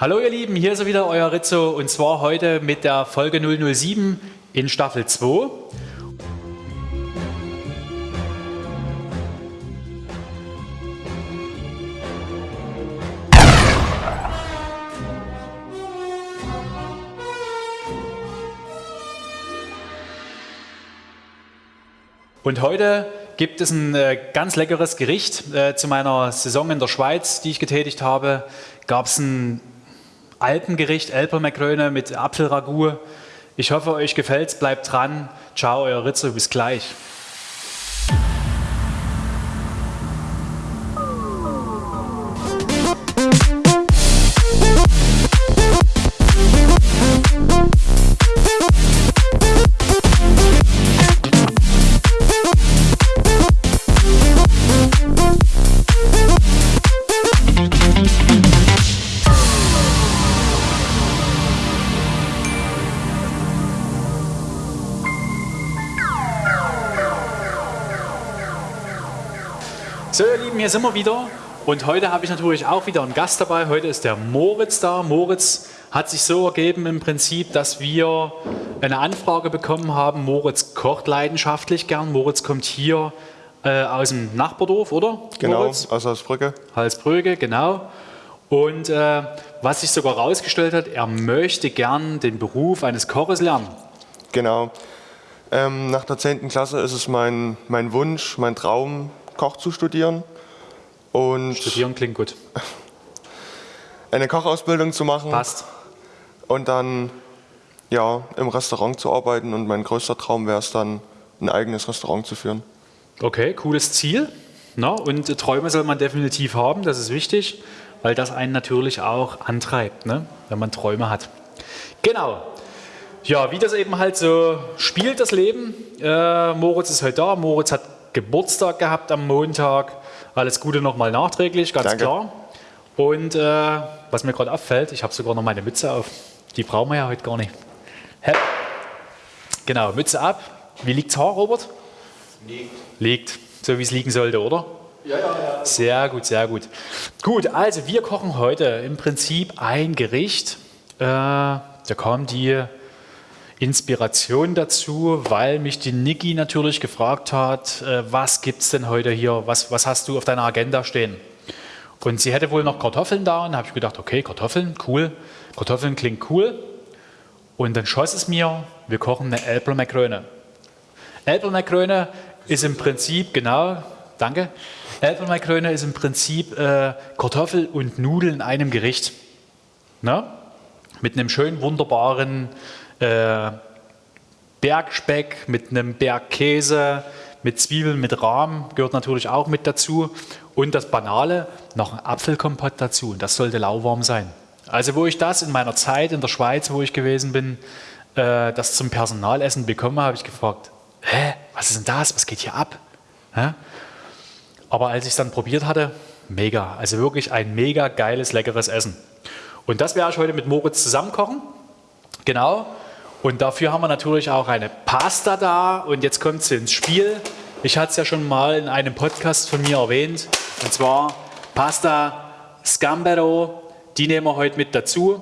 Hallo ihr Lieben, hier ist wieder euer Rizzo und zwar heute mit der Folge 007 in Staffel 2. Und heute gibt es ein äh, ganz leckeres Gericht. Äh, zu meiner Saison in der Schweiz, die ich getätigt habe, gab es ein Alpengericht, Elpermakrone mit Apfelragout. Ich hoffe, euch gefällt es. Bleibt dran. Ciao, euer Rizzo. Bis gleich. Hier sind wir wieder und heute habe ich natürlich auch wieder einen Gast dabei. Heute ist der Moritz da. Moritz hat sich so ergeben im Prinzip, dass wir eine Anfrage bekommen haben. Moritz kocht leidenschaftlich gern. Moritz kommt hier äh, aus dem Nachbardorf, oder? Genau, Moritz? aus Halsbrücke. Halsbrügge, genau. Und äh, was sich sogar herausgestellt hat, er möchte gern den Beruf eines Koches lernen. Genau. Ähm, nach der 10. Klasse ist es mein, mein Wunsch, mein Traum, Koch zu studieren und Studieren klingt gut. eine Kochausbildung zu machen Passt. und dann ja, im Restaurant zu arbeiten. Und mein größter Traum wäre es dann, ein eigenes Restaurant zu führen. Okay, cooles Ziel. Na, und Träume soll man definitiv haben, das ist wichtig, weil das einen natürlich auch antreibt, ne? wenn man Träume hat. Genau. Ja, wie das eben halt so spielt, das Leben. Äh, Moritz ist heute da. Moritz hat Geburtstag gehabt am Montag. Alles Gute nochmal nachträglich, ganz Danke. klar. Und äh, was mir gerade auffällt, ich habe sogar noch meine Mütze auf. Die brauchen wir ja heute gar nicht. Hä? Genau, Mütze ab. Wie liegt's Haar, Robert? Liegt. Liegt, so wie es liegen sollte, oder? Ja, ja, ja. Sehr gut, sehr gut. Gut, also wir kochen heute im Prinzip ein Gericht. Äh, da kam die Inspiration dazu, weil mich die Niki natürlich gefragt hat, äh, was gibt es denn heute hier, was, was hast du auf deiner Agenda stehen? Und sie hätte wohl noch Kartoffeln da und habe ich gedacht, okay, Kartoffeln, cool. Kartoffeln klingt cool. Und dann schoss es mir, wir kochen eine Äpfelmakrone. Äpfelmakrone ist im Prinzip, genau, danke. Äpfelmakrone ist im Prinzip äh, Kartoffel und Nudeln in einem Gericht. Na? Mit einem schönen, wunderbaren äh, Bergspeck, mit einem Bergkäse, mit Zwiebeln, mit Rahm, gehört natürlich auch mit dazu. Und das Banale, noch ein Apfelkompott dazu. Und das sollte lauwarm sein. Also wo ich das in meiner Zeit in der Schweiz, wo ich gewesen bin, äh, das zum Personalessen bekommen habe, ich gefragt, hä, was ist denn das, was geht hier ab? Hä? Aber als ich es dann probiert hatte, mega. Also wirklich ein mega geiles, leckeres Essen. Und das werde ich heute mit Moritz zusammen kochen. Genau. Und dafür haben wir natürlich auch eine Pasta da. Und jetzt kommt sie ins Spiel. Ich hatte es ja schon mal in einem Podcast von mir erwähnt. Und zwar Pasta Scambero. Die nehmen wir heute mit dazu.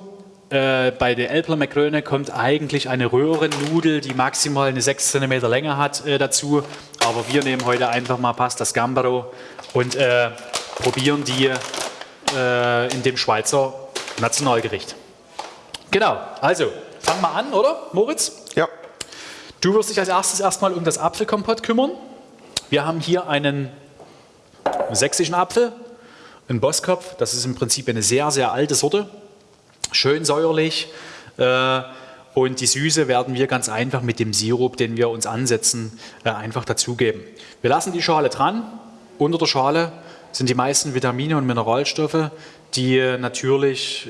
Äh, bei der Elpler Makrone kommt eigentlich eine Röhrennudel, die maximal eine 6 cm Länge hat, äh, dazu. Aber wir nehmen heute einfach mal Pasta Scambero und äh, probieren die äh, in dem Schweizer Nationalgericht. Genau, also fangen wir an, oder Moritz? Ja, Du wirst dich als erstes erstmal um das Apfelkompott kümmern. Wir haben hier einen sächsischen Apfel, einen Bosskopf. Das ist im Prinzip eine sehr, sehr alte Sorte. Schön säuerlich. Äh, und die Süße werden wir ganz einfach mit dem Sirup, den wir uns ansetzen, äh, einfach dazugeben. Wir lassen die Schale dran. Unter der Schale sind die meisten Vitamine und Mineralstoffe, die äh, natürlich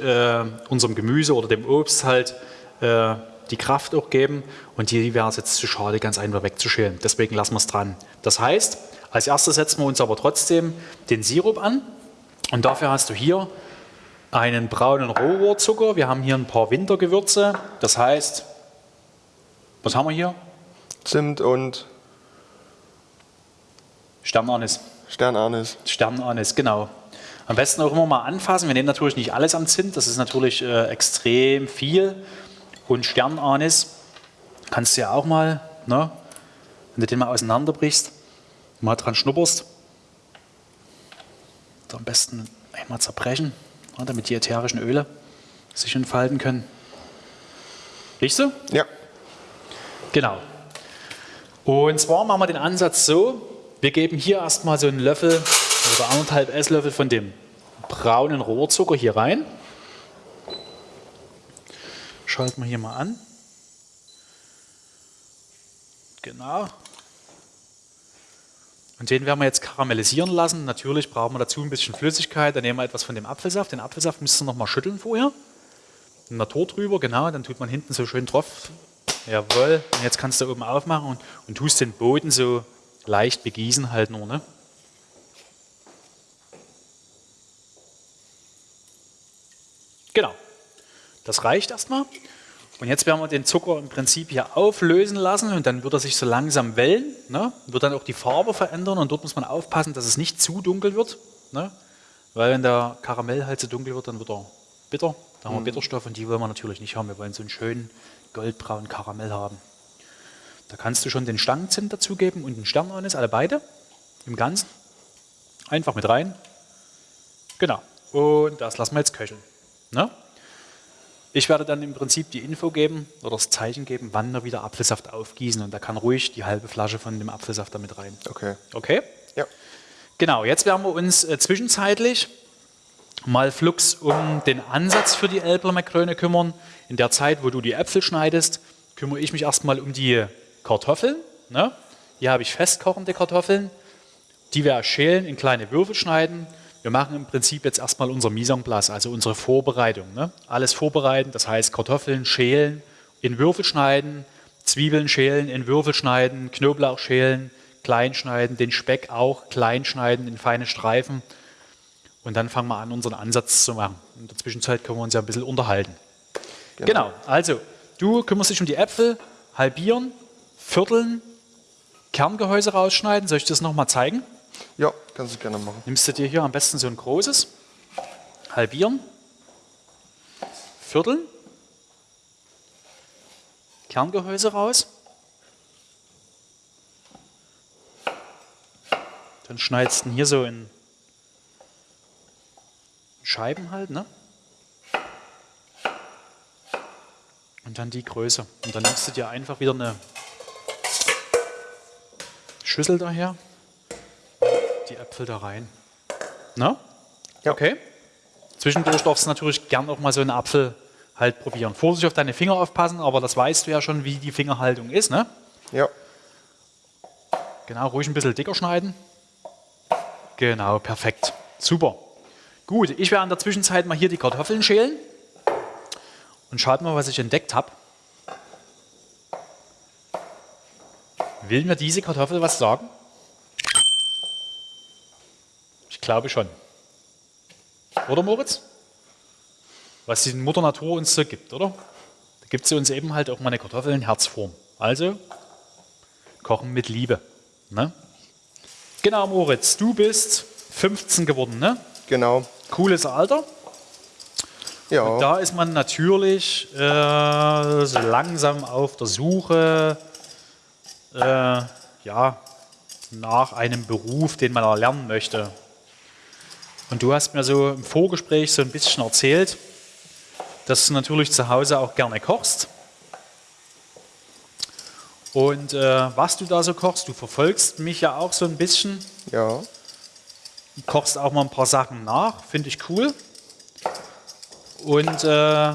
unserem Gemüse oder dem Obst halt äh, die Kraft auch geben und die wäre es jetzt zu schade, ganz einfach wegzuschälen. Deswegen lassen wir es dran. Das heißt, als erstes setzen wir uns aber trotzdem den Sirup an und dafür hast du hier einen braunen Rohrohrzucker. Wir haben hier ein paar Wintergewürze. Das heißt, was haben wir hier? Zimt und Sternanis. Sternanis. Sternanis, genau. Am besten auch immer mal anfassen. Wir nehmen natürlich nicht alles am Zimt, das ist natürlich äh, extrem viel. Und Sternanis kannst du ja auch mal, ne, wenn du den mal auseinanderbrichst, mal dran schnupperst. Am besten einmal zerbrechen, ja, damit die ätherischen Öle sich entfalten können. Riechst du? Ja. Genau. Und zwar machen wir den Ansatz so, wir geben hier erstmal so einen Löffel oder anderthalb Esslöffel von dem braunen Rohrzucker hier rein. Schalten wir hier mal an. Genau. Und den werden wir jetzt karamellisieren lassen. Natürlich brauchen wir dazu ein bisschen Flüssigkeit. Dann nehmen wir etwas von dem Apfelsaft. Den Apfelsaft müsst ihr noch mal schütteln vorher. Ein Natur drüber, genau. Dann tut man hinten so schön drauf. Jawohl. Und jetzt kannst du oben aufmachen und, und tust den Boden so leicht begießen halt nur. Ne? Genau. Das reicht erstmal. Und jetzt werden wir den Zucker im Prinzip hier auflösen lassen und dann wird er sich so langsam wellen, ne? wird dann auch die Farbe verändern und dort muss man aufpassen, dass es nicht zu dunkel wird, ne? weil wenn der Karamell halt zu dunkel wird, dann wird er bitter, da haben wir Bitterstoff und die wollen wir natürlich nicht haben, wir wollen so einen schönen goldbraunen Karamell haben. Da kannst du schon den Stangenzimt dazugeben und den Sternanis, alle beide im Ganzen. Einfach mit rein. Genau. Und das lassen wir jetzt köcheln. Ne? Ich werde dann im Prinzip die Info geben oder das Zeichen geben, wann wir wieder Apfelsaft aufgießen. Und da kann ruhig die halbe Flasche von dem Apfelsaft damit rein. Okay. Okay? Ja. Genau, jetzt werden wir uns äh, zwischenzeitlich mal flugs um den Ansatz für die Elbler kümmern. In der Zeit, wo du die Äpfel schneidest, kümmere ich mich erstmal um die Kartoffeln. Ne? Hier habe ich festkochende Kartoffeln. Die werde ich schälen, in kleine Würfel schneiden. Wir machen im Prinzip jetzt erstmal unser Mise en place, also unsere Vorbereitung. Ne? Alles vorbereiten, das heißt Kartoffeln schälen, in Würfel schneiden, Zwiebeln schälen, in Würfel schneiden, Knoblauch schälen, klein schneiden, den Speck auch klein schneiden in feine Streifen. Und dann fangen wir an, unseren Ansatz zu machen. In der Zwischenzeit können wir uns ja ein bisschen unterhalten. Genau, genau. also du kümmerst dich um die Äpfel, halbieren, vierteln, Kerngehäuse rausschneiden. Soll ich das nochmal zeigen? Ja, kannst du gerne machen. Nimmst du dir hier am besten so ein großes, halbieren, vierteln, Kerngehäuse raus. Dann schneidest du ihn hier so in Scheiben halt, ne? Und dann die Größe. Und dann nimmst du dir einfach wieder eine Schüssel daher die Äpfel da rein. Na? Ja. Okay. Zwischendurch darfst du natürlich gern auch mal so einen Apfel halt probieren. Vorsicht auf deine Finger aufpassen, aber das weißt du ja schon, wie die Fingerhaltung ist, ne? Ja. Genau, ruhig ein bisschen dicker schneiden. Genau, perfekt. Super. Gut, ich werde in der Zwischenzeit mal hier die Kartoffeln schälen. Und schaut mal, was ich entdeckt habe. Will mir diese Kartoffel was sagen? Glaube schon. Oder Moritz? Was die Mutter Natur uns so gibt, oder? Da gibt sie uns eben halt auch mal eine Kartoffel in Herzform. Also, kochen mit Liebe. Ne? Genau, Moritz, du bist 15 geworden, ne? Genau. Cooles Alter. Ja. Und da ist man natürlich äh, so langsam auf der Suche äh, ja, nach einem Beruf, den man erlernen möchte. Und du hast mir so im Vorgespräch so ein bisschen erzählt, dass du natürlich zu Hause auch gerne kochst. Und äh, was du da so kochst, du verfolgst mich ja auch so ein bisschen. Ja. Du kochst auch mal ein paar Sachen nach, finde ich cool. Und äh,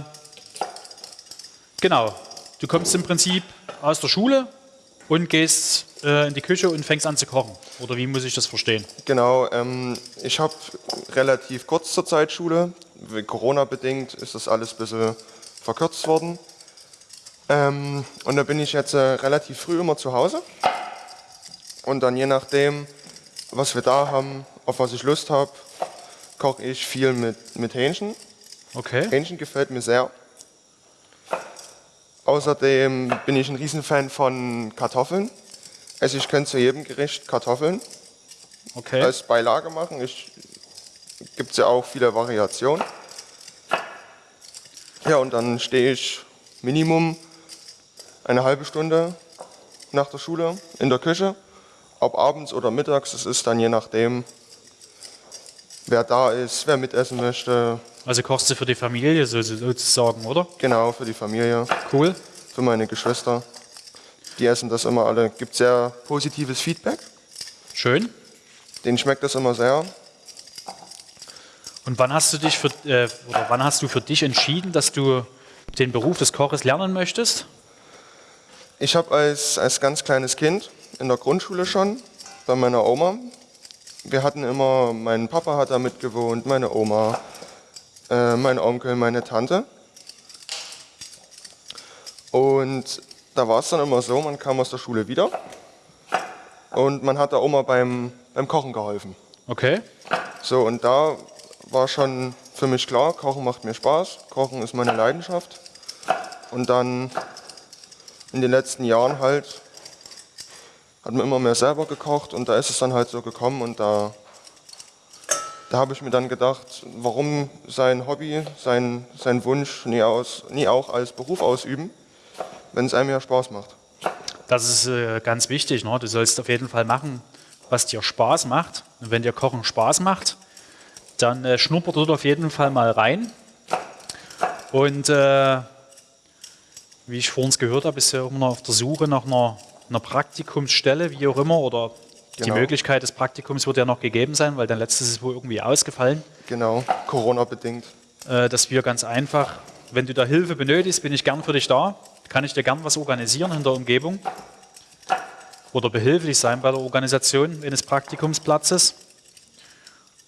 genau, du kommst im Prinzip aus der Schule und gehst äh, in die Küche und fängst an zu kochen. Oder wie muss ich das verstehen? Genau, ähm, ich habe relativ kurz zur Zeit Schule. Corona-bedingt ist das alles ein bisschen verkürzt worden. Ähm, und da bin ich jetzt äh, relativ früh immer zu Hause. Und dann je nachdem, was wir da haben, auf was ich Lust habe, koche ich viel mit, mit Hähnchen. Okay. Hähnchen gefällt mir sehr. Außerdem bin ich ein Riesenfan von Kartoffeln. Also ich könnte zu jedem Gericht Kartoffeln okay. als Beilage machen. Ich gibt es ja auch viele Variationen. Ja, und dann stehe ich Minimum eine halbe Stunde nach der Schule in der Küche. Ob abends oder mittags, das ist dann je nachdem, wer da ist, wer mitessen möchte. Also kochst du für die Familie so- sozusagen, oder? Genau, für die Familie, Cool. für meine Geschwister. Die essen das immer alle. Gibt sehr positives Feedback. Schön. Denen schmeckt das immer sehr. Und wann hast du dich für, äh, oder wann hast du für dich entschieden, dass du den Beruf des Koches lernen möchtest? Ich habe als, als ganz kleines Kind in der Grundschule schon bei meiner Oma, wir hatten immer, mein Papa hat da mitgewohnt, meine Oma, äh, mein Onkel, meine Tante. Und da war es dann immer so, man kam aus der Schule wieder und man hat der Oma beim, beim Kochen geholfen. Okay. So, und da war schon für mich klar, Kochen macht mir Spaß, Kochen ist meine Leidenschaft. Und dann in den letzten Jahren halt hat man immer mehr selber gekocht und da ist es dann halt so gekommen und da, da habe ich mir dann gedacht, warum sein Hobby, sein, sein Wunsch nie, aus, nie auch als Beruf ausüben, wenn es einem ja Spaß macht. Das ist äh, ganz wichtig. Ne? Du sollst auf jeden Fall machen, was dir Spaß macht. Und wenn dir Kochen Spaß macht, dann äh, schnuppert dort auf jeden Fall mal rein. Und äh, wie ich vorhin gehört habe, ist ja immer noch auf der Suche nach einer, einer Praktikumsstelle, wie auch immer, oder die Genau. Möglichkeit des Praktikums wird ja noch gegeben sein, weil dein letztes ist wohl irgendwie ausgefallen. Genau, Corona-bedingt. äh, dass wir ganz einfach, wenn du da Hilfe benötigst, bin ich gern für dich da. Kann ich dir gern was organisieren in der Umgebung oder behilflich sein bei der Organisation eines Praktikumsplatzes.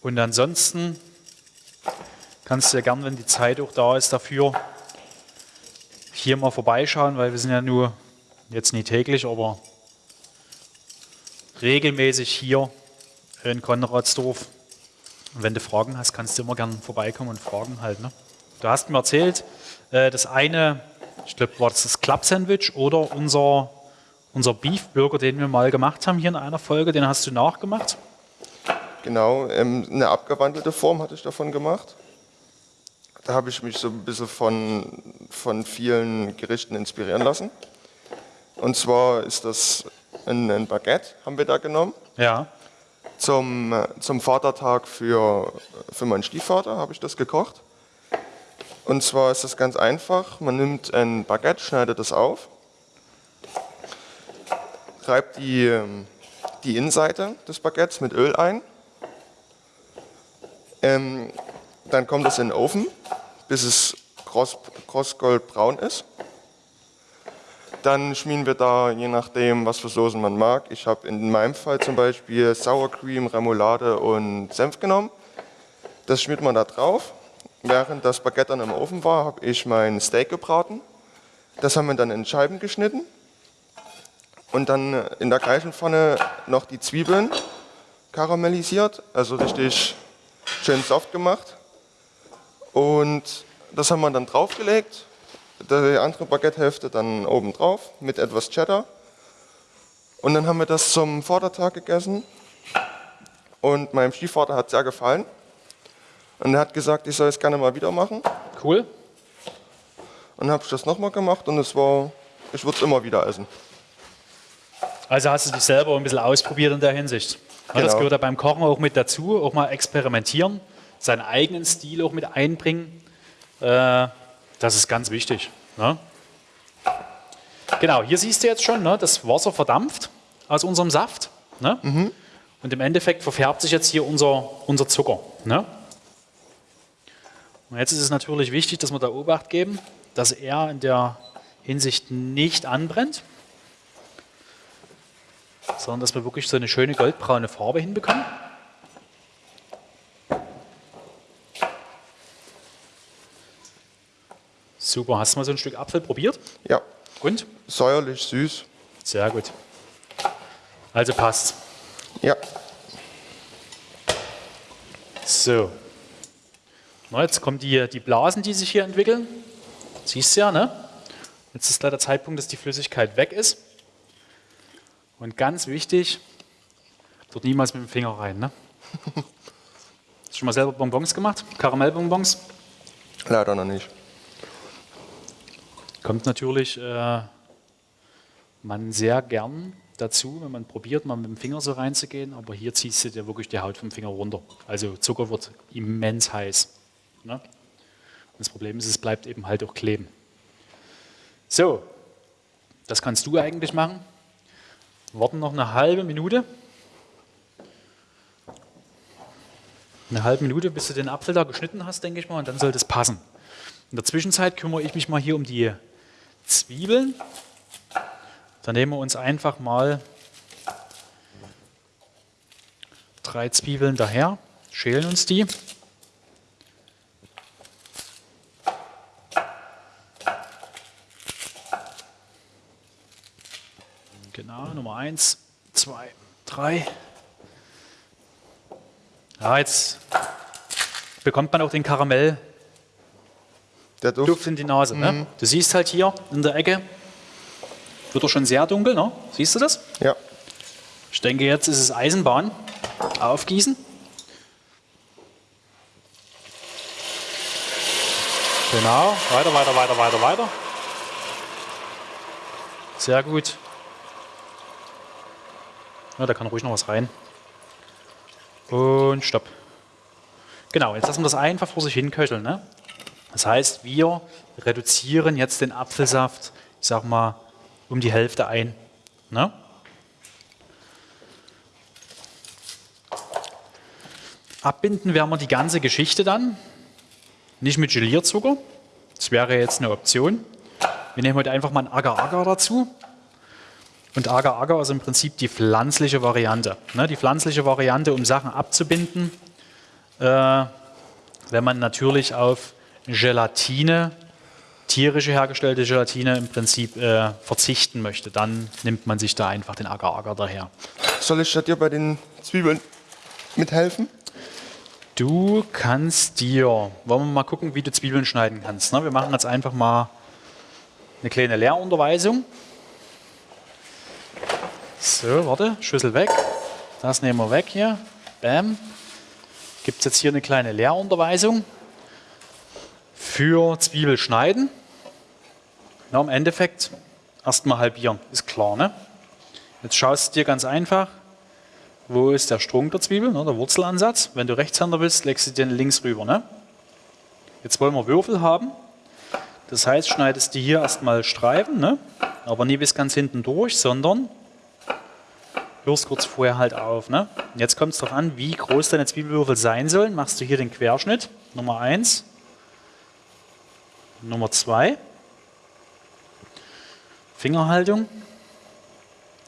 Und ansonsten kannst du ja gern, wenn die Zeit auch da ist, dafür hier mal vorbeischauen, weil wir sind ja nur jetzt nicht täglich, aber regelmäßig hier in Konradsdorf und wenn du Fragen hast, kannst du immer gerne vorbeikommen und fragen halt. Ne? Du hast mir erzählt, äh, das eine, ich glaube, war das das Club-Sandwich oder unser, unser Beef-Burger, den wir mal gemacht haben hier in einer Folge, den hast du nachgemacht. Genau, ähm, eine abgewandelte Form hatte ich davon gemacht. Da habe ich mich so ein bisschen von, von vielen Gerichten inspirieren lassen. Und zwar ist das ein, ein Baguette, haben wir da genommen. Ja, Zum, äh, zum Vatertag für, für meinen Stiefvater habe ich das gekocht. Und zwar ist das ganz einfach. Man nimmt ein Baguette, schneidet es auf, reibt die, ähm, die Innenseite des Baguettes mit Öl ein. Ähm, dann kommt es in den Ofen, bis es kross, krossgoldbraun ist. Dann schmieren wir da, je nachdem, was für Soßen man mag. Ich habe in meinem Fall zum Beispiel Sour Cream, Remoulade und Senf genommen. Das schmiert man da drauf. Während das Baguette dann im Ofen war, habe ich mein Steak gebraten. Das haben wir dann in Scheiben geschnitten. Und dann in der gleichen Pfanne noch die Zwiebeln karamellisiert, also richtig schön soft gemacht. Und das haben wir dann draufgelegt. Die andere Baguette-Hälfte dann oben drauf mit etwas Cheddar. Und dann haben wir das zum Vatertag gegessen. Und meinem Stiefvater hat es sehr gefallen. Und er hat gesagt, ich soll es gerne mal wieder machen. cool. Und dann habe ich das nochmal gemacht und es war, ich würde es immer wieder essen. Also hast du dich selber ein bisschen ausprobiert in der Hinsicht. Ja, Das Genau. gehört ja beim Kochen auch mit dazu, auch mal experimentieren, seinen eigenen Stil auch mit einbringen. Äh, das ist ganz wichtig. Ne? Genau, hier siehst du jetzt schon, ne, das Wasser verdampft aus unserem Saft. Ne? Und im Endeffekt verfärbt sich jetzt hier unser, unser Zucker. Und jetzt ist es natürlich wichtig, dass wir da Obacht geben, dass er in der Hinsicht nicht anbrennt sondern dass wir wirklich so eine schöne goldbraune Farbe hinbekommen. Super, hast du mal so ein Stück Apfel probiert? Ja, Und? säuerlich, süß. Sehr gut. Also passt. Ja, So. Na, jetzt kommen die, die Blasen, die sich hier entwickeln. Siehst du ja, ne? Jetzt ist leider der Zeitpunkt, dass die Flüssigkeit weg ist. Und ganz wichtig, dort niemals mit dem Finger rein. Ne? Hast du schon mal selber Bonbons gemacht? Karamellbonbons? Leider noch nicht. Kommt natürlich äh, man sehr gern dazu, wenn man probiert, mal mit dem Finger so reinzugehen, aber hier ziehst du dir wirklich die Haut vom Finger runter. Also Zucker wird immens heiß. Ne? Und das Problem ist, es bleibt eben halt auch kleben. So, das kannst du eigentlich machen. Warten noch eine halbe Minute. Eine halbe Minute, bis du den Apfel da geschnitten hast, denke ich mal, und dann sollte es passen. In der Zwischenzeit kümmere ich mich mal hier um die Zwiebeln. Dann nehmen wir uns einfach mal drei Zwiebeln daher, schälen uns die. Genau, Nummer eins, zwei, drei. Ja, jetzt bekommt man auch den Karamell Der Duft. Duft in die Nase. Ne? Du siehst halt hier in der Ecke, wird er schon sehr dunkel, ne? siehst du das? Ja. Ich denke, jetzt ist es Eisenbahn. Aufgießen. Genau, weiter, weiter, weiter, weiter, weiter. Sehr gut. Ja, da kann ruhig noch was rein. Und stopp. Genau, jetzt lassen wir das einfach vor sich hin köcheln. Ne? Das heißt, wir reduzieren jetzt den Apfelsaft, ich sag mal, um die Hälfte ein. Ne? Abbinden werden wir die ganze Geschichte dann. Nicht mit Gelierzucker. Das wäre jetzt eine Option. Wir nehmen heute einfach mal ein Agar-Agar dazu. Und Agar-Agar ist im Prinzip die pflanzliche Variante. Ne, die pflanzliche Variante, um Sachen abzubinden, äh, wenn man natürlich auf Gelatine, tierische hergestellte Gelatine im Prinzip äh, verzichten möchte, dann nimmt man sich da einfach den Agar-Agar daher. Soll ich dir bei den Zwiebeln mithelfen? Du kannst dir, wollen wir mal gucken, wie du Zwiebeln schneiden kannst. Ne? Wir machen jetzt einfach mal eine kleine Lehrunterweisung. So, warte, Schüssel weg. Das nehmen wir weg hier. Bam. Gibt es jetzt hier eine kleine Lehrunterweisung für Zwiebelschneiden. Na, Im Endeffekt erstmal halbieren, ist klar. Ne? Jetzt schaust du dir ganz einfach, wo ist der Strunk der Zwiebel, ne, der Wurzelansatz. Wenn du Rechtshänder willst, legst du den links rüber. Ne? Jetzt wollen wir Würfel haben. Das heißt, schneidest du hier erstmal Streifen, ne? aber nie bis ganz hinten durch, sondern hörst kurz vorher halt auf. Ne? Und jetzt kommt es darauf an, wie groß deine Zwiebelwürfel sein sollen. Machst du hier den Querschnitt, Nummer 1, Nummer 2, Fingerhaltung,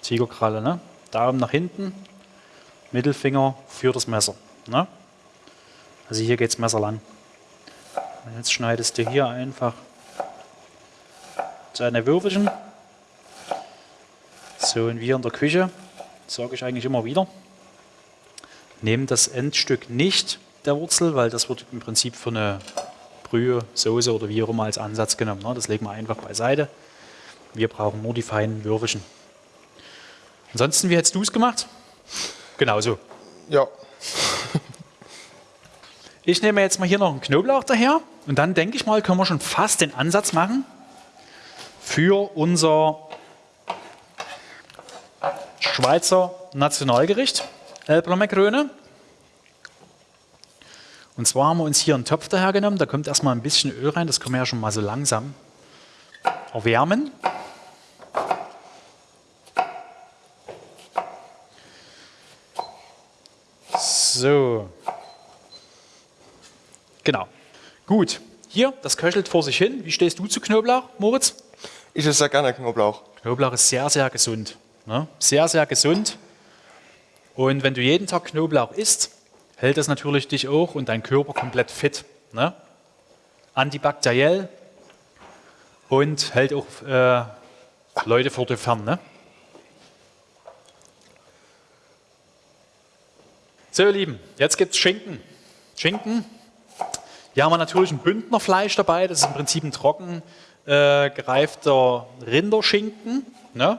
Tigerkralle, ne? Daumen nach hinten, Mittelfinger für das Messer. Ne? Also hier geht das Messer lang. Und jetzt schneidest du hier einfach deine Würfelchen. So und wir in der Küche, sage ich eigentlich immer wieder, nehmen das Endstück nicht der Wurzel, weil das wird im Prinzip für eine Brühe, Soße oder wie auch immer als Ansatz genommen. Ne? Das legen wir einfach beiseite. Wir brauchen nur die feinen Würfelchen. Ansonsten, wie hättest du es gemacht? Genauso. Ja. Ich nehme jetzt mal hier noch einen Knoblauch daher und dann denke ich mal, können wir schon fast den Ansatz machen für unser Schweizer Nationalgericht, Elbler Makrone. Und zwar haben wir uns hier einen Topf daher genommen, da kommt erstmal ein bisschen Öl rein, das können wir ja schon mal so langsam erwärmen. So. Genau. Gut. Hier, das köchelt vor sich hin. Wie stehst du zu Knoblauch, Moritz? Ich esse sehr gerne Knoblauch. Knoblauch ist sehr, sehr gesund. Ne? Sehr, sehr gesund. Und wenn du jeden Tag Knoblauch isst, hält das natürlich dich auch und dein Körper komplett fit. Ne? Antibakteriell und hält auch äh, Leute vor dir fern. Ne? So, ihr Lieben, jetzt gibt es Schinken. Schinken. Hier haben wir natürlich ein Bündnerfleisch dabei. Das ist im Prinzip ein trocken äh, gereifter Rinderschinken. Ne?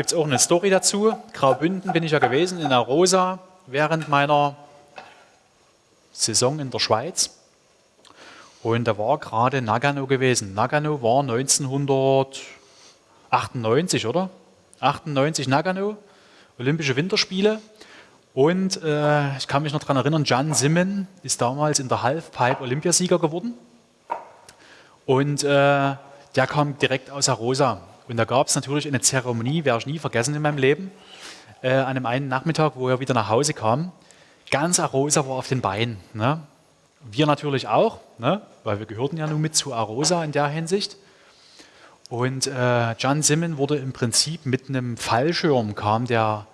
Gibt es auch eine Story dazu. Graubünden bin ich ja gewesen, in der Rosa, während meiner Saison in der Schweiz. Und da war gerade Nagano gewesen. Nagano war 1998, oder? 98 Nagano, Olympische Winterspiele. Und äh, ich kann mich noch daran erinnern, Jan Simmen ist damals in der Halfpipe Olympiasieger geworden. Und äh, der kam direkt aus Arosa. Und da gab es natürlich eine Zeremonie, werde ich nie vergessen in meinem Leben, äh, an einem einen Nachmittag, wo er wieder nach Hause kam. Ganz Arosa war auf den Beinen. Ne? Wir natürlich auch, ne? weil wir gehörten ja nun mit zu Arosa in der Hinsicht. Und äh, John Simon wurde im Prinzip mit einem Fallschirm, kam der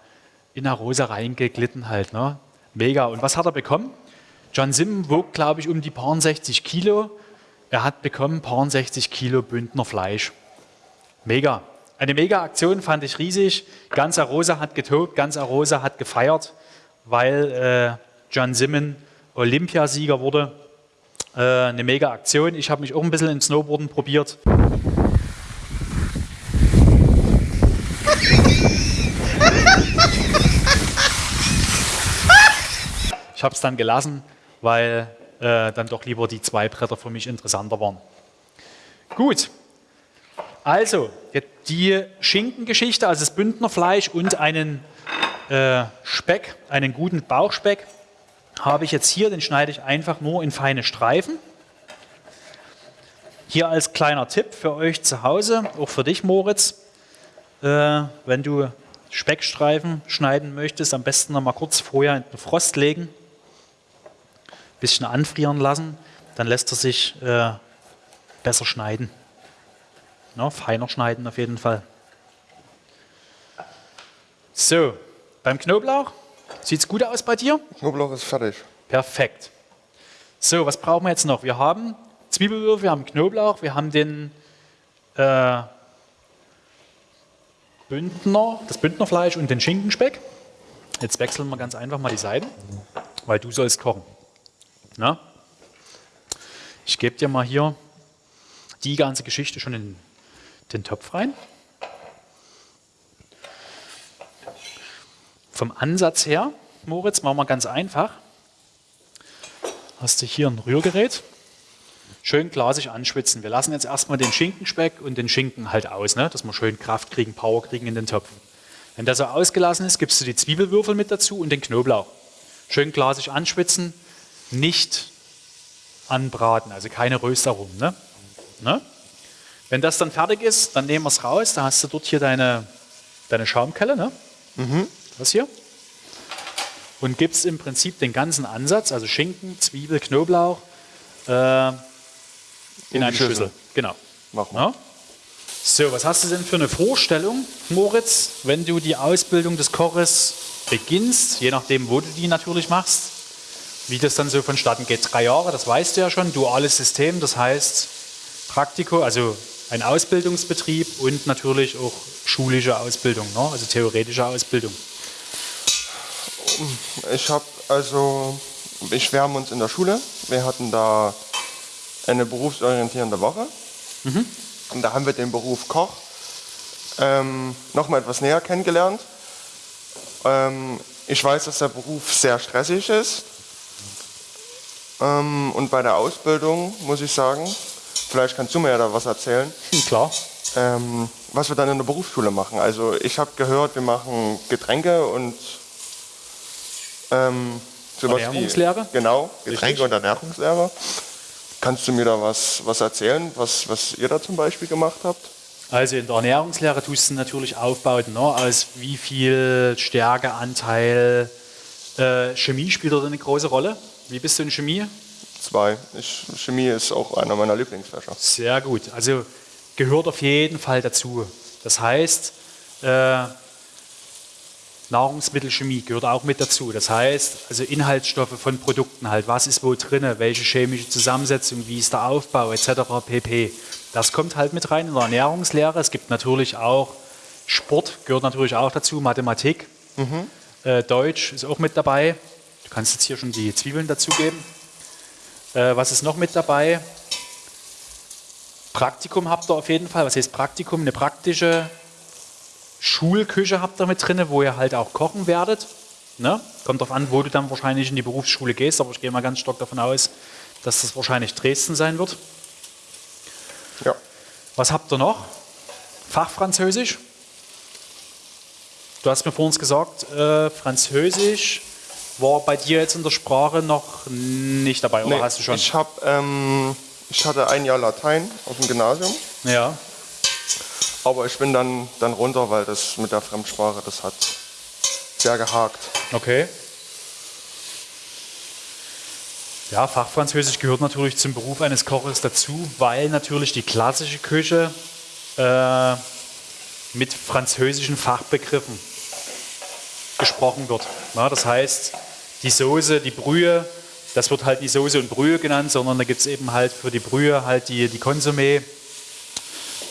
in Arosa reingeglitten halt. Ne? Mega. Und was hat er bekommen? John Simon wog, glaube ich, um die paar 60 Kilo. Er hat bekommen paar 60 Kilo Bündner Fleisch. Mega. Eine mega Aktion fand ich riesig. Ganz Arosa hat getobt, ganz Arosa hat gefeiert, weil äh, John Simon Olympiasieger wurde. Äh, eine mega Aktion. Ich habe mich auch ein bisschen in Snowboarden probiert. Ich habe es dann gelassen, weil äh, dann doch lieber die zwei Bretter für mich interessanter waren. Gut, also die Schinkengeschichte, also das Bündnerfleisch und einen äh, Speck, einen guten Bauchspeck, habe ich jetzt hier, den schneide ich einfach nur in feine Streifen. Hier als kleiner Tipp für euch zu Hause, auch für dich Moritz, äh, wenn du Speckstreifen schneiden möchtest, am besten noch mal kurz vorher in den Frost legen, ein bisschen anfrieren lassen, dann lässt er sich äh, besser schneiden. No, feiner schneiden auf jeden Fall. So, beim Knoblauch Sieht es gut aus bei dir? Knoblauch ist fertig. Perfekt. So, was brauchen wir jetzt noch? Wir haben Zwiebelwürfel, wir haben Knoblauch, wir haben den äh, Bündner, das Bündnerfleisch und den Schinkenspeck. Jetzt wechseln wir ganz einfach mal die Seiten, weil du sollst kochen. Na? Ich gebe dir mal hier die ganze Geschichte schon in den Topf rein. Vom Ansatz her, Moritz, machen wir ganz einfach. Hast du hier ein Rührgerät, schön glasig anschwitzen. Wir lassen jetzt erstmal den Schinkenspeck und den Schinken halt aus, ne? dass wir schön Kraft kriegen, Power kriegen in den Topf. Wenn der so ausgelassen ist, gibst du die Zwiebelwürfel mit dazu und den Knoblauch. Schön glasig anschwitzen, nicht anbraten, also keine Röstaromen. Ne? Ne? Wenn das dann fertig ist, dann nehmen wir es raus. Da hast du dort hier deine, deine Schaumkelle. Ne? Mhm das hier, und gibst im Prinzip den ganzen Ansatz, also Schinken, Zwiebel, Knoblauch, äh, in, in eine Schüssel. Schüssel. Genau. Machen wir. Ja? So, was hast du denn für eine Vorstellung, Moritz, wenn du die Ausbildung des Koches beginnst, je nachdem, wo du die natürlich machst, wie das dann so vonstatten geht? Drei Jahre, das weißt du ja schon, duales System, das heißt Praktiko, also ein Ausbildungsbetrieb und natürlich auch schulische Ausbildung, ne? also theoretische Ausbildung. Ich habe also, wir schwärmen uns in der Schule. Wir hatten da eine berufsorientierende Woche. Mhm. Und da haben wir den Beruf Koch ähm, nochmal etwas näher kennengelernt. Ähm, ich weiß, dass der Beruf sehr stressig ist. Ähm, und bei der Ausbildung muss ich sagen, vielleicht kannst du mir ja da was erzählen. Klar. Ähm, was wir dann in der Berufsschule machen. Also ich habe gehört, wir machen Getränke und ähm, Ernährungslehre? Wie, genau, Getränke Richtig. und Ernährungslehre. Kannst du mir da was, was erzählen, was, was ihr da zum Beispiel gemacht habt? Also in der Ernährungslehre tust du natürlich aufbauen, ne? aus wie viel Stärkeanteil. Äh, Chemie spielt dort eine große Rolle. Wie bist du in Chemie? Zwei. Ich, Chemie ist auch einer meiner Lieblingsfächer. Sehr gut. Also gehört auf jeden Fall dazu. Das heißt, äh, Nahrungsmittelchemie gehört auch mit dazu. Das heißt, also Inhaltsstoffe von Produkten halt, was ist wo drin, welche chemische Zusammensetzung, wie ist der Aufbau etc. pp. Das kommt halt mit rein in der Ernährungslehre. Es gibt natürlich auch Sport, gehört natürlich auch dazu, Mathematik, mhm. äh, Deutsch ist auch mit dabei. Du kannst jetzt hier schon die Zwiebeln dazugeben. Äh, was ist noch mit dabei? Praktikum habt ihr auf jeden Fall. Was heißt Praktikum? Eine praktische Schulküche habt ihr mit drin, wo ihr halt auch kochen werdet. Ne? Kommt darauf an, wo du dann wahrscheinlich in die Berufsschule gehst, aber ich gehe mal ganz stark davon aus, dass das wahrscheinlich Dresden sein wird. Ja. Was habt ihr noch? Fachfranzösisch? Du hast mir vorhin gesagt, äh, Französisch war bei dir jetzt in der Sprache noch nicht dabei, oder Nee, hast du schon? Ich, hab, ähm, ich hatte ein Jahr Latein auf dem Gymnasium, ja, aber ich bin dann, dann runter, weil das mit der Fremdsprache, das hat sehr gehakt. okay. Ja, Fachfranzösisch gehört natürlich zum Beruf eines Koches dazu, weil natürlich die klassische Küche äh, mit französischen Fachbegriffen gesprochen wird. Na, das heißt, die Soße, die Brühe, das wird halt nicht Soße und Brühe genannt, sondern da gibt es eben halt für die Brühe halt die, die Consommé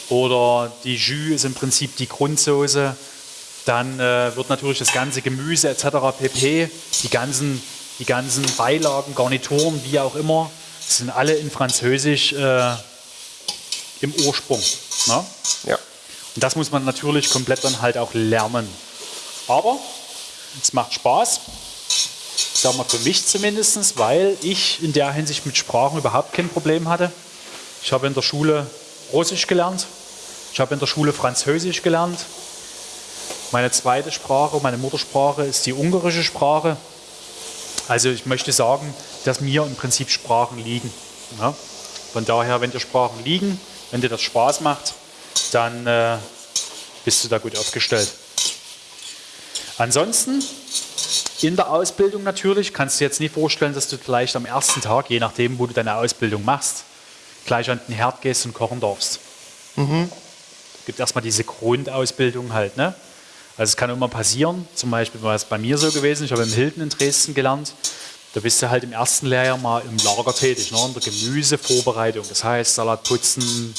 oder die Jus ist im Prinzip die Grundsoße. Dann äh, wird natürlich das ganze Gemüse etc. pp, die ganzen, die ganzen Beilagen, Garnituren, wie auch immer, sind alle in Französisch äh, im Ursprung. Ne? Ja. Und das muss man natürlich komplett dann halt auch lernen. Aber es macht Spaß, sagen wir für mich zumindest, weil ich in der Hinsicht mit Sprachen überhaupt kein Problem hatte. Ich habe in der Schule Russisch gelernt, ich habe in der Schule Französisch gelernt. Meine zweite Sprache, meine Muttersprache ist die ungarische Sprache. Also ich möchte sagen, dass mir im Prinzip Sprachen liegen. Ja? Von daher, wenn dir Sprachen liegen, wenn dir das Spaß macht, dann äh, bist du da gut aufgestellt. Ansonsten in der Ausbildung natürlich kannst du dir jetzt nicht vorstellen, dass du vielleicht am ersten Tag, je nachdem, wo du deine Ausbildung machst, gleich an den Herd gehst und kochen darfst. Es gibt erstmal diese Grundausbildung halt. Ne? Also es kann immer passieren, zum Beispiel war es bei mir so gewesen, ich habe im Hilton in Dresden gelernt, da bist du halt im ersten Lehrjahr mal im Lager tätig, ne? in der Gemüsevorbereitung. Das heißt Salat putzen,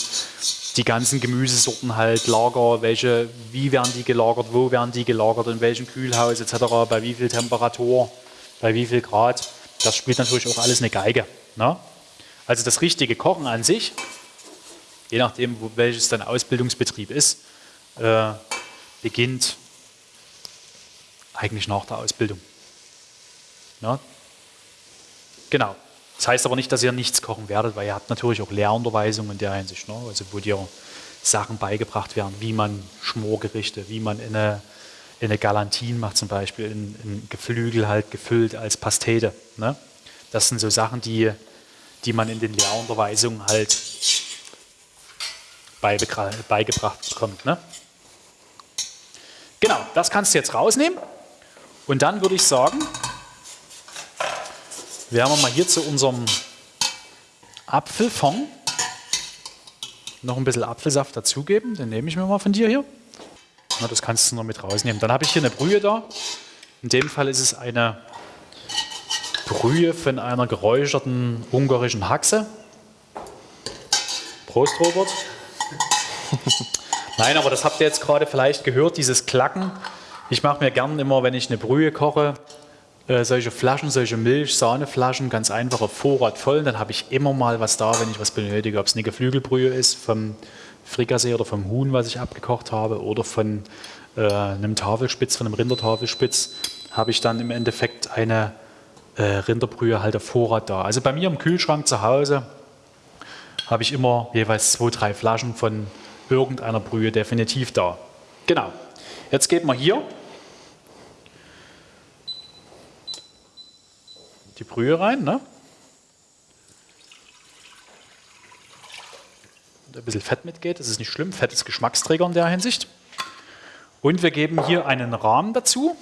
die ganzen Gemüsesorten halt, Lager, welche, wie werden die gelagert, wo werden die gelagert, in welchem Kühlhaus etc., bei wie viel Temperatur, bei wie viel Grad. Das spielt natürlich auch alles eine Geige. Ne? Also das richtige Kochen an sich, je nachdem, wo, welches dein Ausbildungsbetrieb ist, äh, beginnt eigentlich nach der Ausbildung. Ja? Genau. Das heißt aber nicht, dass ihr nichts kochen werdet, weil ihr habt natürlich auch Lehrunterweisung in der Hinsicht, ne? also wo dir Sachen beigebracht werden, wie man Schmorgerichte, wie man in eine, in eine Galantin macht zum Beispiel, in, in Geflügel halt gefüllt als Pastete. Ne? Das sind so Sachen, die, die man in den Lehrunterweisungen halt beigebracht bekommt. Ne? Genau, das kannst du jetzt rausnehmen. Und dann würde ich sagen, wir mal hier zu unserem Apfelfond noch ein bisschen Apfelsaft dazugeben. Den nehme ich mir mal von dir hier. Na, das kannst du noch mit rausnehmen. Dann habe ich hier eine Brühe da. In dem Fall ist es eine Brühe von einer geräucherten ungarischen Haxe. Prost, Robert. Nein, aber das habt ihr jetzt gerade vielleicht gehört, dieses Klacken. Ich mache mir gern immer, wenn ich eine Brühe koche, äh, solche Flaschen, solche Milch, Sahneflaschen, ganz einfache Vorrat voll. Dann habe ich immer mal was da, wenn ich was benötige. Ob es eine Geflügelbrühe ist vom Frikassee oder vom Huhn, was ich abgekocht habe, oder von äh, einem Tafelspitz, von einem Rindertafelspitz, habe ich dann im Endeffekt eine äh, Rinderbrühe halt auf Vorrat da. Also bei mir im Kühlschrank zu Hause habe ich immer jeweils zwei, drei Flaschen von irgendeiner Brühe definitiv da. Genau. Jetzt geht man hier die Brühe rein. Ne? Und ein bisschen Fett mitgeht, das ist nicht schlimm. Fett ist Geschmacksträger in der Hinsicht. Und wir geben hier einen Rahmen dazu.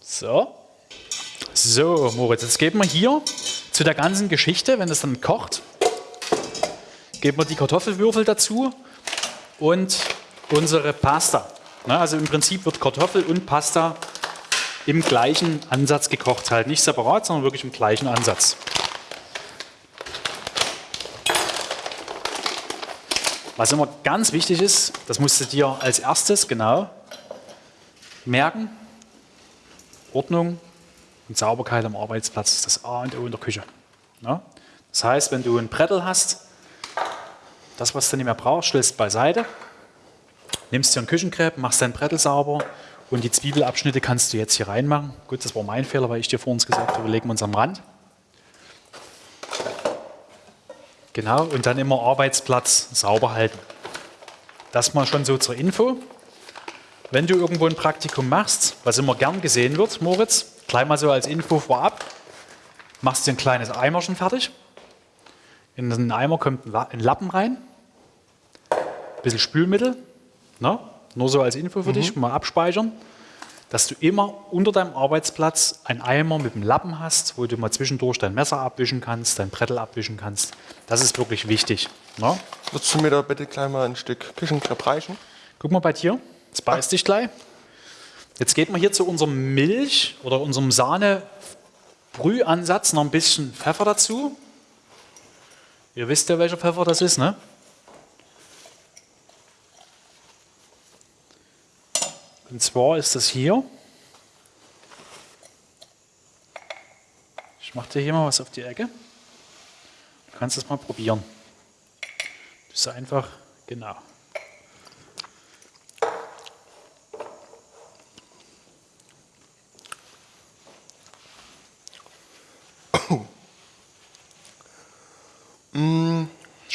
So. So, Moritz, jetzt geben wir hier zu der ganzen Geschichte, wenn es dann kocht, geben wir die Kartoffelwürfel dazu und unsere Pasta. Also im Prinzip wird Kartoffel und Pasta im gleichen Ansatz gekocht, halt nicht separat, sondern wirklich im gleichen Ansatz. Was immer ganz wichtig ist, das musst du dir als erstes genau merken, Ordnung und Sauberkeit am Arbeitsplatz ist das A und O in der Küche. Das heißt, wenn du ein Brettel hast, Das, was du nicht mehr brauchst, stellst beiseite. Nimmst dir einen Küchenkrepp, machst dein Brettel sauber und die Zwiebelabschnitte kannst du jetzt hier reinmachen. Gut, das war mein Fehler, weil ich dir vor uns gesagt habe, wir legen uns am Rand. Genau, und dann immer Arbeitsplatz sauber halten. Das mal schon so zur Info. Wenn du irgendwo ein Praktikum machst, was immer gern gesehen wird, Moritz, gleich mal so als Info vorab, machst du ein kleines Eimerchen fertig. In den Eimer kommt ein Lappen rein, ein bisschen Spülmittel, ne? nur so als Info für mhm. dich, mal abspeichern, dass du immer unter deinem Arbeitsplatz einen Eimer mit einem Lappen hast, wo du mal zwischendurch dein Messer abwischen kannst, dein Brettel abwischen kannst. Das ist wirklich wichtig. Ne? Würdest du mir da bitte gleich mal ein Stück Küchenkrepp reichen? Guck mal bei dir, jetzt beißt dich gleich. Jetzt geht man hier zu unserem Milch oder unserem Sahne-Brühansatz noch ein bisschen Pfeffer dazu. Ihr wisst ja, welcher Pfeffer das ist, ne? Und zwar ist das hier. Ich mache dir hier mal was auf die Ecke. Du kannst es mal probieren. Das ist einfach, genau.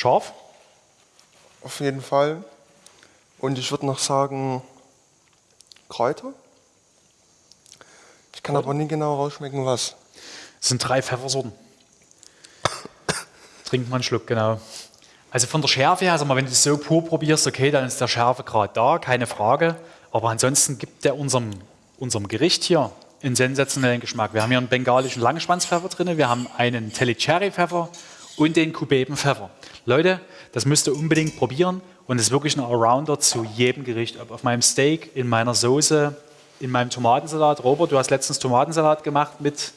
Scharf? Auf jeden Fall. Und ich würde noch sagen, Kräuter. Ich kann aber nie genau rausschmecken, was. Es sind drei Pfeffersorten. Trinkt man einen Schluck, genau. Also von der Schärfe her, also wenn du es so pur probierst, okay, dann ist der Schärfegrad da, keine Frage. Aber ansonsten gibt der unserem, unserem Gericht hier einen sensationellen Geschmack. Wir haben hier einen bengalischen Langschwanzpfeffer drin, wir haben einen Telly-Cherry-Pfeffer und den Kubebenpfeffer. Leute, das müsst ihr unbedingt probieren und es ist wirklich ein Allrounder zu jedem Gericht. Ob auf meinem Steak, in meiner Soße, in meinem Tomatensalat. Robert, du hast letztens Tomatensalat gemacht mit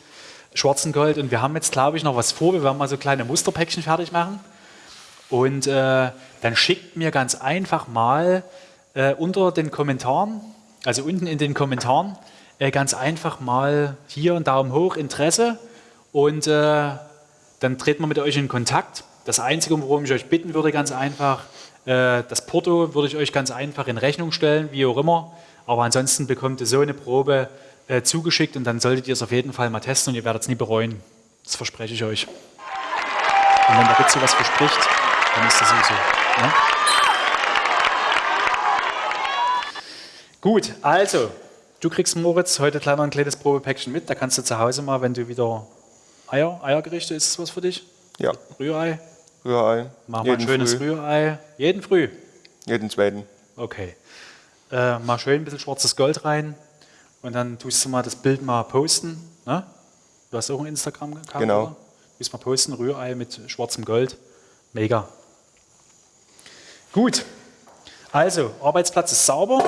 schwarzen Gold und wir haben jetzt, glaube ich, noch was vor. Wir werden mal so kleine Musterpäckchen fertig machen. Und äh, dann schickt mir ganz einfach mal äh, unter den Kommentaren, also unten in den Kommentaren, äh, ganz einfach mal hier einen Daumen hoch, Interesse und äh, dann treten wir mit euch in Kontakt das Einzige, worum ich euch bitten würde, ganz einfach, äh, das Porto würde ich euch ganz einfach in Rechnung stellen, wie auch immer. Aber ansonsten bekommt ihr so eine Probe äh, zugeschickt und dann solltet ihr es auf jeden Fall mal testen und ihr werdet es nie bereuen. Das verspreche ich euch. Und wenn der Ritze was verspricht, dann ist das so. Ne? Gut, also, du kriegst Moritz heute kleiner ein kleines Probepäckchen mit. Da kannst du zu Hause mal, wenn du wieder Eier, Eiergerichte, ist das was für dich? Ja. Rührei? Rührei. Machen wir ein schönes früh. Rührei. Jeden früh? Jeden zweiten. Okay. Äh, mal schön ein bisschen schwarzes Gold rein und dann tust du mal das Bild mal posten. Ne? Du hast auch ein Instagram-Account, Genau. Oder? Du mal posten, Rührei mit schwarzem Gold. Mega. Gut. Also, Arbeitsplatz ist sauber.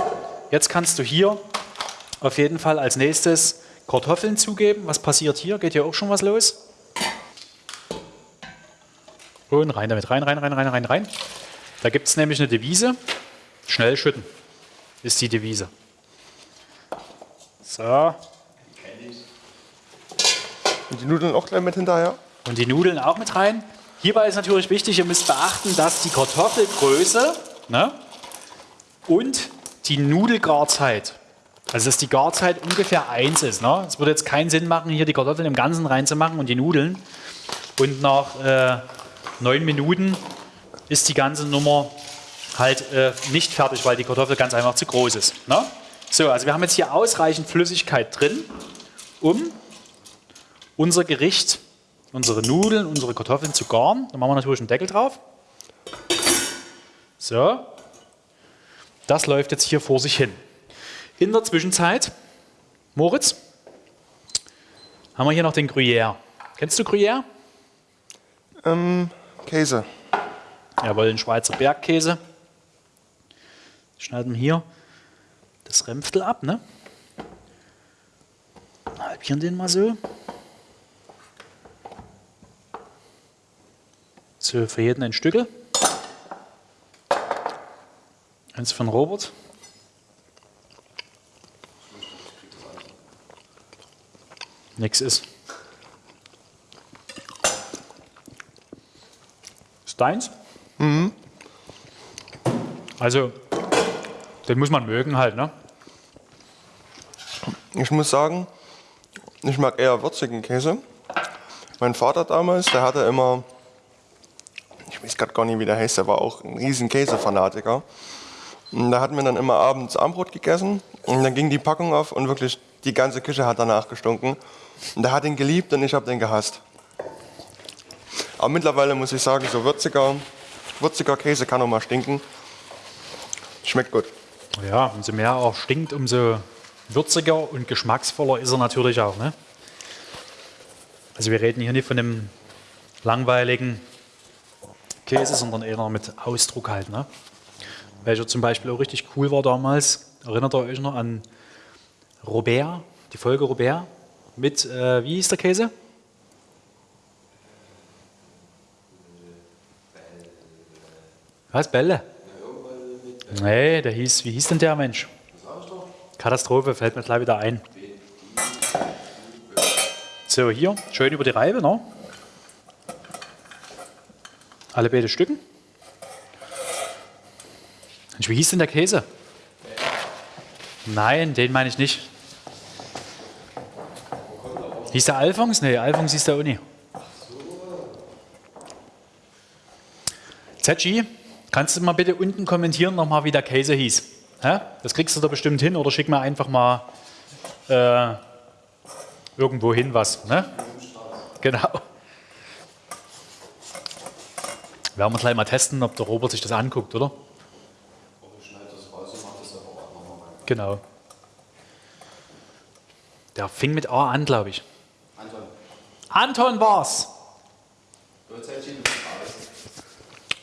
Jetzt kannst du hier auf jeden Fall als nächstes Kartoffeln zugeben. Was passiert hier? Geht hier auch schon was los? Und rein damit, rein, rein, rein, rein, rein, rein. Da gibt es nämlich eine Devise. Schnell schütten ist die Devise. So. Und die Nudeln auch gleich mit hinterher? Und die Nudeln auch mit rein. Hierbei ist natürlich wichtig, ihr müsst beachten, dass die Kartoffelgröße ne, und die Nudelgarzeit, also dass die Garzeit ungefähr eins ist. Ne? Es würde jetzt keinen Sinn machen, hier die Kartoffeln im Ganzen reinzumachen und die Nudeln. Und nach äh, neun Minuten ist die ganze Nummer halt äh, nicht fertig, weil die Kartoffel ganz einfach zu groß ist. Ne? So, also wir haben jetzt hier ausreichend Flüssigkeit drin, um unser Gericht, unsere Nudeln, unsere Kartoffeln zu garen. Da machen wir natürlich einen Deckel drauf. So, das läuft jetzt hier vor sich hin. In der Zwischenzeit, Moritz, haben wir hier noch den Gruyère. Kennst du Gruyère? Ähm, Käse. Jawohl, ein Schweizer Bergkäse. Schneiden wir hier das Rämpftel ab, ne? Halbieren den mal so. So, für jeden ein Stückel. Eins von Robert. Nix ist. Ist deins? Mhm. Also, den muss man mögen halt, ne? Ich muss sagen, ich mag eher würzigen Käse. Mein Vater damals, der hatte immer, ich weiß gerade gar nicht, wie der heißt, der war auch ein riesen Käsefanatiker. Und da hatten wir dann immer abends Armbrot gegessen und dann ging die Packung auf und wirklich die ganze Küche hat danach gestunken. Und der hat ihn geliebt und ich habe den gehasst. Aber mittlerweile muss ich sagen, so würziger, würziger Käse kann auch mal stinken. Schmeckt gut. Ja, umso mehr er auch stinkt, umso würziger und geschmacksvoller ist er natürlich auch. Ne? Also wir reden hier nicht von einem langweiligen Käse, sondern eher mit Ausdruck halt. Ne? Welcher zum Beispiel auch richtig cool war damals. Erinnert ihr euch noch an Robert, die Folge Robert mit, äh, wie hieß der Käse? Was, Bälle? Nee, der hieß, wie hieß denn der Mensch? Katastrophe, fällt mir gleich wieder ein. So, hier, schön über die Reibe, ne? Alle beide Stücken. Mensch, wie hieß denn der Käse? Nein, den meine ich nicht. Hieß der Alphons? Nee, Alphons hieß der Uni. Zetschi, kannst du mal bitte unten kommentieren nochmal, wie der Käse hieß? Hä? Das kriegst du da bestimmt hin oder schick mir einfach mal äh, irgendwo hin was. Ne? Genau. Werden wir gleich mal testen, ob der Robert sich das anguckt, oder? Genau. Der fing mit A an, glaube ich. Anton. Anton war's.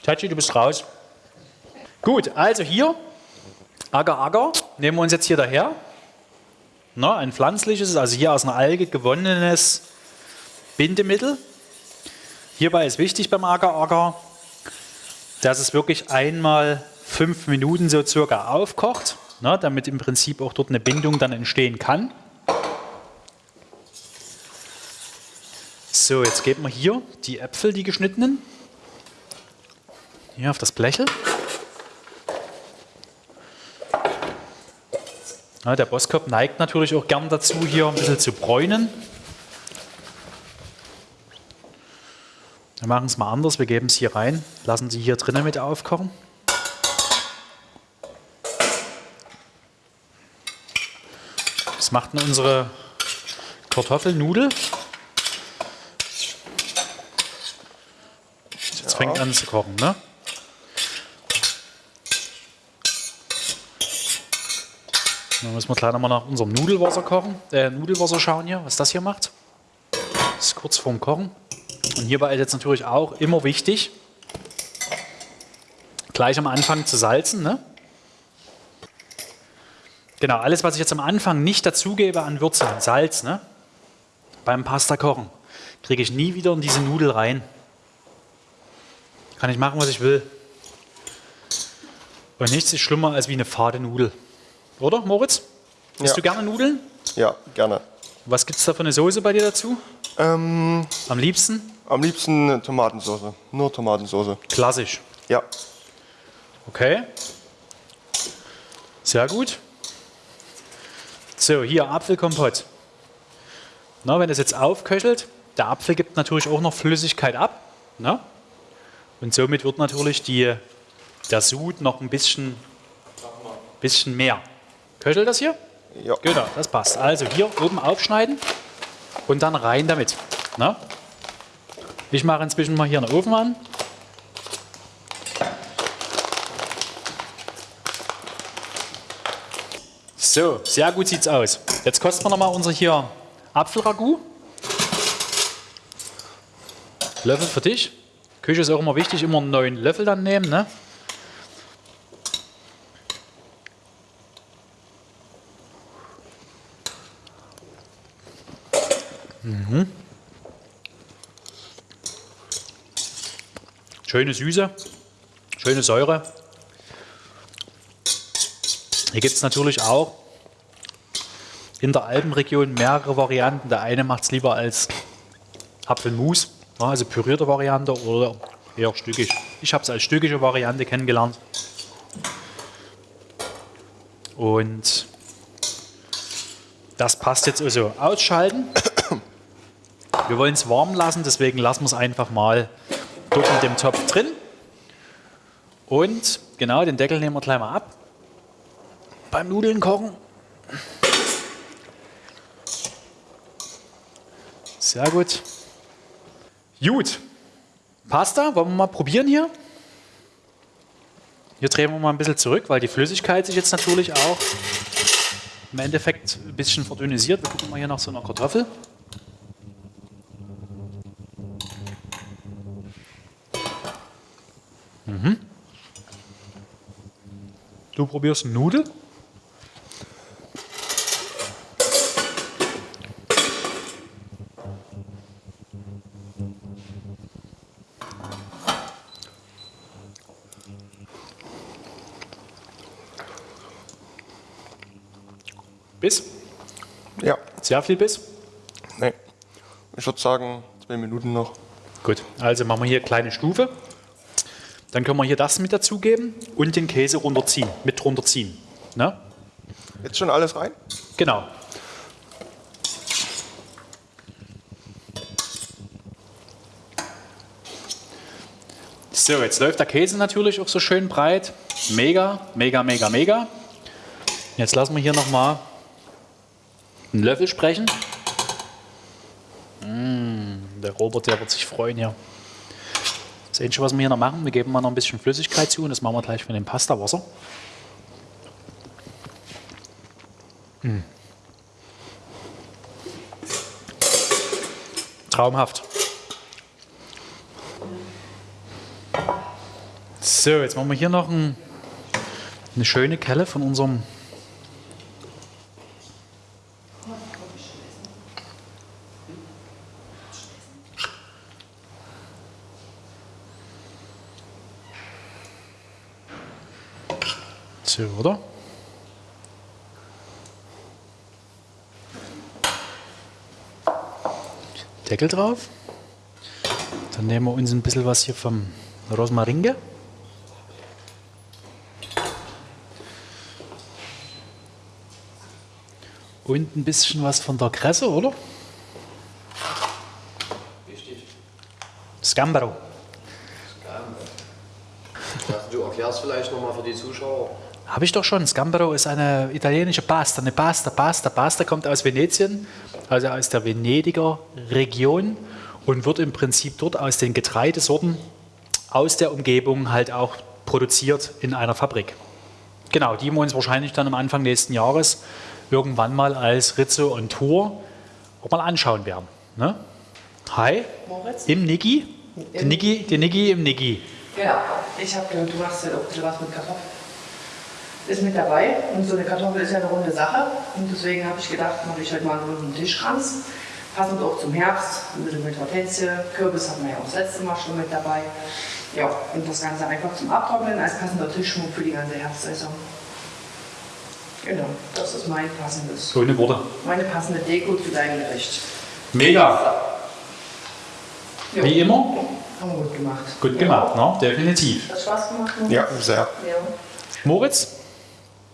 Tachi, du bist raus. Gut, also hier, Agar Agar, nehmen wir uns jetzt hier daher. Na, ein pflanzliches, also hier aus einer Alge gewonnenes Bindemittel. Hierbei ist wichtig beim Agar Agar, dass es wirklich einmal fünf Minuten so circa aufkocht, na, damit im Prinzip auch dort eine Bindung dann entstehen kann. So, jetzt geben wir hier die Äpfel, die geschnittenen, hier auf das Blechel. Ja, der Boskop neigt natürlich auch gern dazu, hier ein bisschen zu bräunen. Wir machen es mal anders, wir geben es hier rein, lassen sie hier drinnen mit aufkochen. Das macht unsere Kartoffelnudel. Jetzt fängt an zu kochen, ne? Dann müssen wir gleich nochmal nach unserem Nudelwasser kochen, äh, Nudelwasser schauen hier, was das hier macht. Das ist kurz vorm Kochen. Und hierbei ist jetzt natürlich auch immer wichtig, gleich am Anfang zu salzen. Ne? Genau, alles, was ich jetzt am Anfang nicht dazugebe an Würze, Salz, ne? beim Pasta kochen, kriege ich nie wieder in diese Nudel rein. Kann ich machen, was ich will. Und nichts ist schlimmer als wie eine fade Nudel. Oder, Moritz? Isst Ja. du gerne Nudeln? Ja, gerne. Was gibt es da für eine Soße bei dir dazu? Ähm, Am liebsten? am liebsten Tomatensauce. Nur Tomatensauce. Klassisch. Ja. Okay. Sehr gut. So, hier Apfelkompott. Na, wenn das jetzt aufköchelt, der Apfel gibt natürlich auch noch Flüssigkeit ab. Na? Und somit wird natürlich die, der Sud noch ein bisschen, bisschen mehr. Köchelt das hier? Ja. Genau, das passt. Also hier oben aufschneiden und dann rein damit. Na? Ich mache inzwischen mal hier einen Ofen an. So, sehr gut sieht's aus. Jetzt kosten wir noch mal unser hier Apfelragout. Löffel für dich. Küche ist auch immer wichtig, immer einen neuen Löffel dann nehmen. Ne? Schöne Süße, schöne Säure. Hier gibt es natürlich auch in der Alpenregion mehrere Varianten. Der eine macht es lieber als Apfelmus, also pürierte Variante oder eher stückig. Ich habe es als stückige Variante kennengelernt. Und das passt jetzt also ausschalten. Wir wollen es warm lassen, deswegen lassen wir es einfach mal dort in dem Topf drin. Und genau, den Deckel nehmen wir gleich mal ab. Beim Nudeln kochen. Sehr gut. Gut. Pasta, wollen wir mal probieren hier? Hier drehen wir mal ein bisschen zurück, weil die Flüssigkeit sich jetzt natürlich auch im Endeffekt ein bisschen verdünnisiert. Wir gucken mal hier nach so einer Kartoffel. Mhm. Du probierst Nudeln? Biss? Ja, Sehr viel Biss? nee. Ich würde sagen, zwei Minuten noch. Gut, also machen wir hier kleine Stufe. Dann können wir hier das mit dazugeben und den Käse runterziehen, mit runterziehen. Ne? Jetzt schon alles rein? Genau. So, jetzt läuft der Käse natürlich auch so schön breit. Mega, mega, mega, mega. Jetzt lassen wir hier nochmal einen Löffel sprechen. Mm, der Robert, der wird sich freuen hier. Das Einzige, was wir hier noch machen, wir geben mal noch ein bisschen Flüssigkeit zu und das machen wir gleich von dem Pastawasser. Traumhaft. So, jetzt machen wir hier noch ein, eine schöne Kelle von unserem So, oder? Deckel drauf. Dann nehmen wir uns ein bisschen was hier vom Rosmaringe. Und ein bisschen was von der Kresse, oder? Richtig. Scambaro. Du erklärst vielleicht nochmal für die Zuschauer. Habe ich doch schon. Scambaro ist eine italienische Pasta. Eine Pasta, Pasta. Pasta kommt aus Venetien, also aus der Venediger Region und wird im Prinzip dort aus den Getreidesorten aus der Umgebung halt auch produziert in einer Fabrik. Genau, die wir uns wahrscheinlich dann am Anfang nächsten Jahres irgendwann mal als Rizzo on Tour auch mal anschauen werden. Ne? Hi, Moritz? im Niggi. Die Im- Niggi, die Niggi im Niggi. Genau. Ich habe gehört, du machst ja auch ein bisschen was mit Kartoffeln. Ist mit dabei und so eine Kartoffel ist ja eine runde Sache. Und deswegen habe ich gedacht, mache ich heute mal einen runden Tischkranz. Passend auch zum Herbst, ein bisschen mit Hortensie. Kürbis hatten wir ja auch das letzte Mal schon mit dabei. Ja, und das Ganze einfach zum Abtrocknen als passender Tischschmuck für die ganze Herbstsaison. Genau, das ist mein passendes, Schöne Worte. meine passende Deko zu deinem Gericht. Mega. Jo, Wie immer, Haben wir gut gemacht. gut gemacht, ne? definitiv. Hat Spaß gemacht? Moritz? Ja, sehr. Ja. Moritz,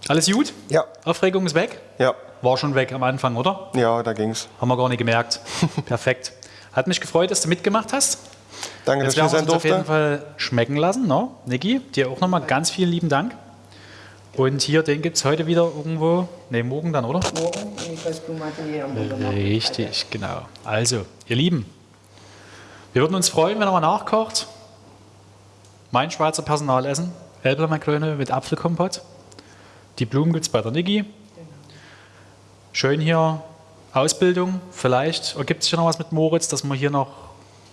alles gut? Ja, Aufregung ist weg? ja, War schon weg am Anfang, oder? ja, da ging's. Haben wir gar nicht gemerkt. Perfekt. Hat mich gefreut, dass du mitgemacht hast. Danke, Jetzt dass ich werden hier wir sein uns auf jeden durfte. Fall schmecken lassen. Ne? Niki, dir auch nochmal ganz vielen lieben Dank. Und hier, den gibt es heute wieder irgendwo, ne, morgen dann, oder? Morgen. Richtig, genau. Also, ihr Lieben, wir würden uns freuen, wenn ihr mal nachkocht. Mein Schweizer Personalessen, Elbler mit Apfelkompott. Die Blumen gibt es bei der Niki. Schön hier Ausbildung. Vielleicht ergibt sich ja noch was mit Moritz, dass wir hier noch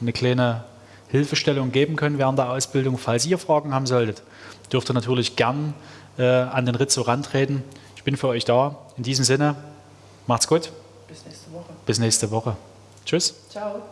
eine kleine Hilfestellung geben können während der Ausbildung. Falls ihr Fragen haben solltet, dürft ihr natürlich gern äh, an den Rizzo rantreten. Ich bin für euch da. In diesem Sinne, macht's gut. Bis nächste Woche. Bis nächste Woche. Tschüss. Ciao.